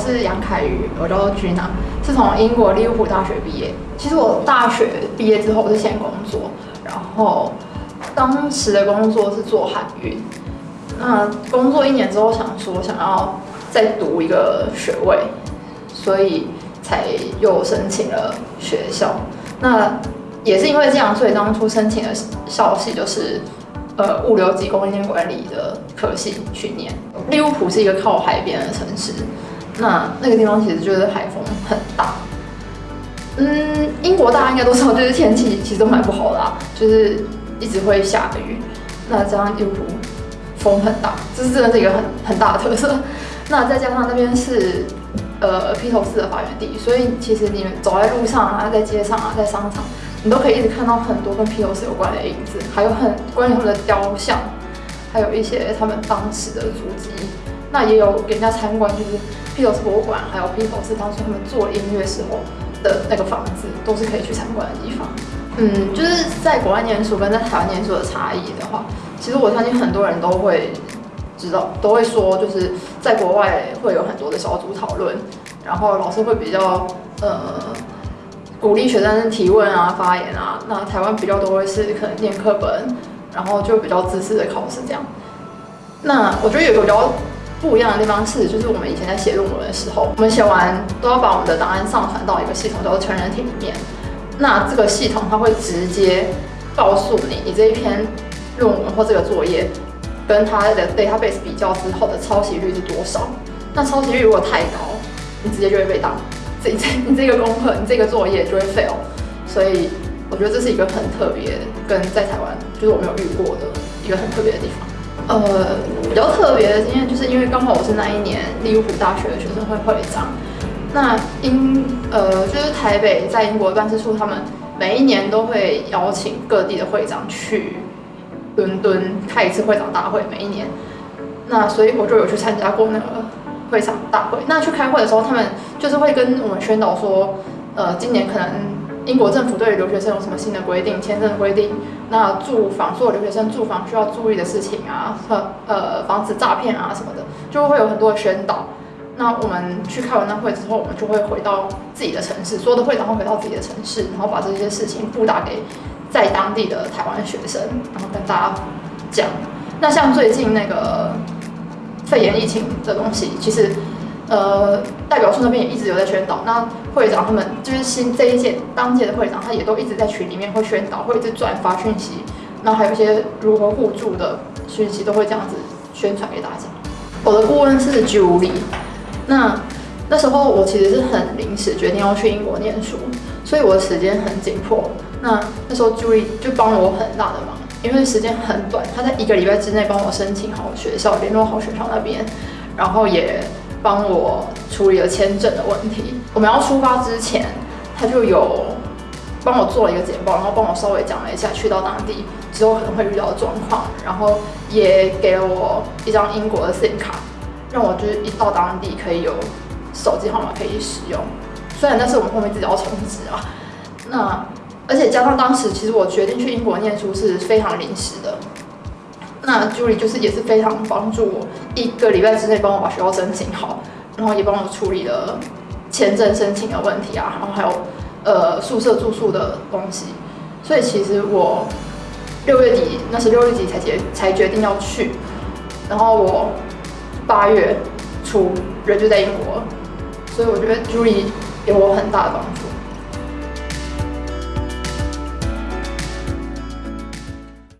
是杨凯宇，我叫 Gina，是从英国利物浦大学毕业。其实我大学毕业之后是先工作，然后当时的工作是做海运。那工作一年之后，想说想要再读一个学位，所以才又申请了学校。那也是因为这样，所以当初申请的校系就是呃物流及供应链管理的科系去念。利物浦是一个靠海边的城市，那那个地方其实就是海风很大。嗯，英国大家应该都知道，就是天气其实都蛮不好的，就是一直会下雨。那这样利物浦风很大，这是真的是一个很很大的特色。那再加上那边是呃披头士的发源地，所以其实你们走在路上啊，在街上啊，在商场，你都可以一直看到很多跟披头士有关的影子，还有很关于他们的雕像。还有一些他们当时的足迹，那也有给人家参观，就是披头士博物馆，还有披头士当初他们做音乐时候的那个房子，都是可以去参观的地方。嗯，就是在国外念书跟在台湾念书的差异的话，其实我相信很多人都会知道，都会说，就是在国外会有很多的小组讨论，然后老师会比较呃鼓励学生提问啊、发言啊。那台湾比较多会是可能念课本。然后就比较自私的考试这样。那我觉得有个比较不一样的地方是，就是我们以前在写论文的时候，我们写完都要把我们的档案上传到一个系统叫做成人体里面。那这个系统它会直接告诉你，你这一篇论文或这个作业跟它的 database 比较之后的抄袭率是多少。那抄袭率如果太高，你直接就会被挡，这这你这个功课，你这个作业就会 fail。所以。我觉得这是一个很特别，跟在台湾就是我没有遇过的一个很特别的地方。呃，比较特别的经验就是因为刚好我是那一年利物浦大学的学生会会长。那英呃就是台北在英国办事处，他们每一年都会邀请各地的会长去伦敦开一次会长大会，每一年。那所以我就有去参加过那个会长大会。那去开会的时候，他们就是会跟我们宣导说，呃，今年可能。英国政府对于留学生有什么新的规定？签证规定？那住房所有留学生住房需要注意的事情啊，和呃防止诈骗啊什么的，就会有很多的宣导。那我们去开完那会之后，我们就会回到自己的城市，所有的会长会回到自己的城市，然后把这些事情布达给在当地的台湾学生，然后跟大家讲。那像最近那个肺炎疫情的东西，其实。呃，代表处那边也一直有在宣导。那会长他们就是新这一届当届的会长，他也都一直在群里面会宣导，会一直转发讯息。然后还有一些如何互助的讯息，都会这样子宣传给大家。我的顾问是 Julie。那那时候我其实是很临时决定要去英国念书，所以我的时间很紧迫。那那时候 Julie 就帮了我很大的忙，因为时间很短，他在一个礼拜之内帮我申请好学校，联络好学校那边，然后也。帮我处理了签证的问题。我们要出发之前，他就有帮我做了一个简报，然后帮我稍微讲了一下去到当地之后可能会遇到的状况，然后也给了我一张英国的 SIM 卡，让我就是一到当地可以有手机号码可以使用。虽然那是我们后面自己要充值啊，那而且加上当时其实我决定去英国念书是非常临时的。那 Julie 就是也是非常帮助我，一个礼拜之内帮我把学校申请好，然后也帮我处理了签证申请的问题啊，然后还有呃宿舍住宿的东西。所以其实我六月底那是六月底才决才决定要去，然后我八月初人就在英国，所以我觉得 Julie 给我很大的帮助。